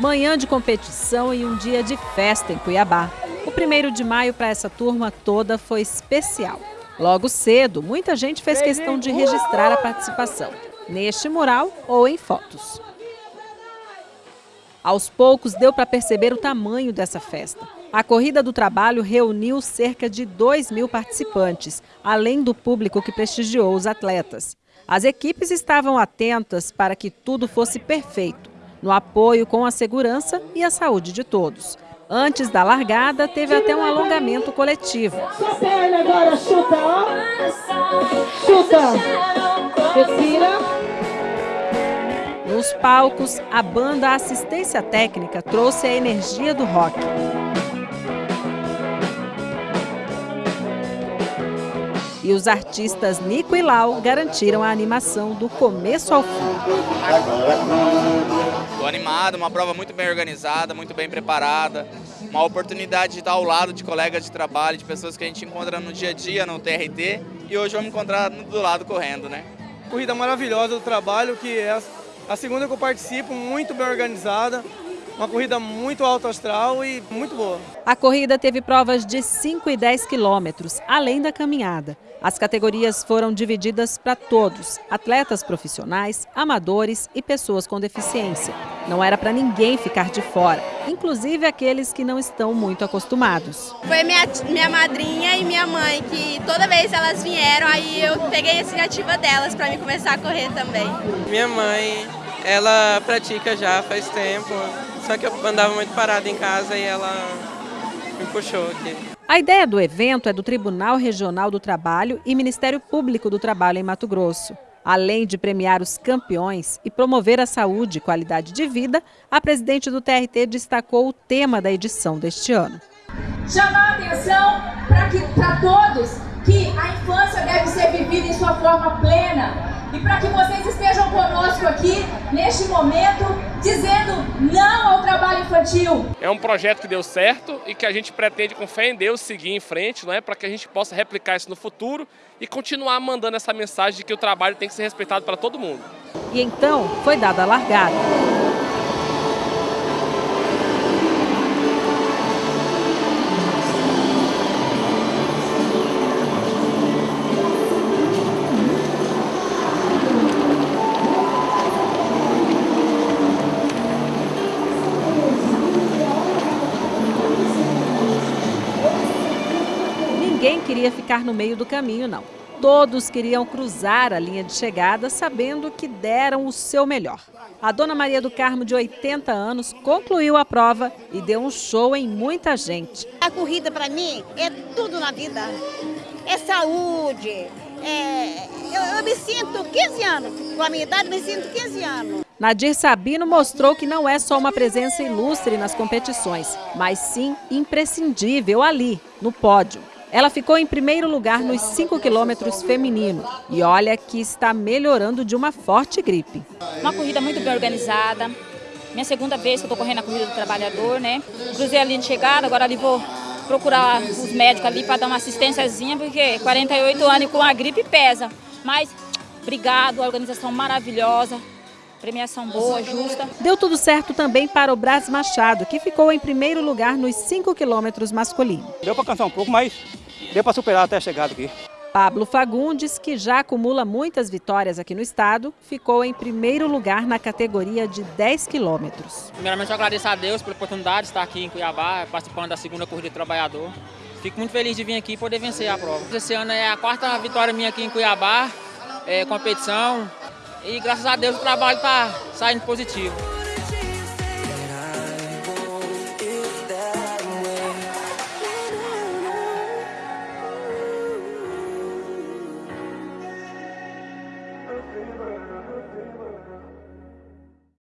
Manhã de competição e um dia de festa em Cuiabá. O primeiro de maio para essa turma toda foi especial. Logo cedo, muita gente fez questão de registrar a participação, neste mural ou em fotos. Aos poucos, deu para perceber o tamanho dessa festa. A Corrida do Trabalho reuniu cerca de 2 mil participantes, além do público que prestigiou os atletas. As equipes estavam atentas para que tudo fosse perfeito, no apoio com a segurança e a saúde de todos. Antes da largada, teve até um alongamento coletivo. Sua perna agora, chuta, ó. Chuta. Respira. Nos palcos, a banda Assistência Técnica trouxe a energia do rock. E os artistas Nico e Lau garantiram a animação do começo ao fim. Estou animado, uma prova muito bem organizada, muito bem preparada, uma oportunidade de estar ao lado de colegas de trabalho, de pessoas que a gente encontra no dia a dia, no TRT, e hoje vamos encontrar do lado correndo, né? Corrida maravilhosa do trabalho, que é a segunda que eu participo, muito bem organizada, uma corrida muito alto astral e muito boa. A corrida teve provas de 5 e 10 quilômetros, além da caminhada. As categorias foram divididas para todos, atletas profissionais, amadores e pessoas com deficiência. Não era para ninguém ficar de fora, inclusive aqueles que não estão muito acostumados. Foi minha, minha madrinha e minha mãe que toda vez elas vieram, aí eu peguei a iniciativa delas para me começar a correr também. Minha mãe, ela pratica já faz tempo, só que eu andava muito parada em casa e ela me puxou aqui. A ideia do evento é do Tribunal Regional do Trabalho e Ministério Público do Trabalho em Mato Grosso. Além de premiar os campeões e promover a saúde e qualidade de vida, a presidente do TRT destacou o tema da edição deste ano. Chamar a atenção para todos que a infância deve ser vivida em sua forma plena, e para que vocês estejam conosco aqui neste momento, dizendo não ao trabalho infantil. É um projeto que deu certo e que a gente pretende, com fé em Deus, seguir em frente, não é? para que a gente possa replicar isso no futuro e continuar mandando essa mensagem de que o trabalho tem que ser respeitado para todo mundo. E então foi dada a largada. Ninguém queria ficar no meio do caminho, não. Todos queriam cruzar a linha de chegada sabendo que deram o seu melhor. A dona Maria do Carmo, de 80 anos, concluiu a prova e deu um show em muita gente. A corrida, para mim, é tudo na vida. É saúde. É... Eu, eu me sinto 15 anos. Com a minha idade, me sinto 15 anos. Nadir Sabino mostrou que não é só uma presença ilustre nas competições, mas sim imprescindível ali, no pódio. Ela ficou em primeiro lugar nos 5 quilômetros feminino e olha que está melhorando de uma forte gripe. Uma corrida muito bem organizada. Minha segunda vez que eu estou correndo a corrida do trabalhador, né? Cruzei a linha de chegada, agora ali vou procurar os médicos ali para dar uma assistênciazinha, porque 48 anos e com a gripe pesa. Mas obrigado, a organização maravilhosa, premiação boa, justa. Deu tudo certo também para o Brás Machado, que ficou em primeiro lugar nos 5 quilômetros masculino. Deu para cansar um pouco, mas deu para superar até a chegada aqui. Pablo Fagundes, que já acumula muitas vitórias aqui no estado, ficou em primeiro lugar na categoria de 10 quilômetros. Primeiramente, eu agradeço a Deus pela oportunidade de estar aqui em Cuiabá, participando da segunda corrida de trabalhador. Fico muito feliz de vir aqui e poder vencer a prova. Esse ano é a quarta vitória minha aqui em Cuiabá, é, competição, e graças a Deus o trabalho está saindo positivo.